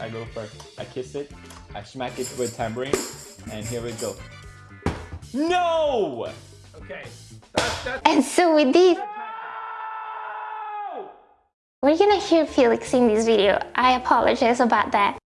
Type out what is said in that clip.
I go first. I kiss it, I smack it with tambourine, and here we go. No! Okay. And so with this, we're gonna hear Felix in this video. I apologize about that.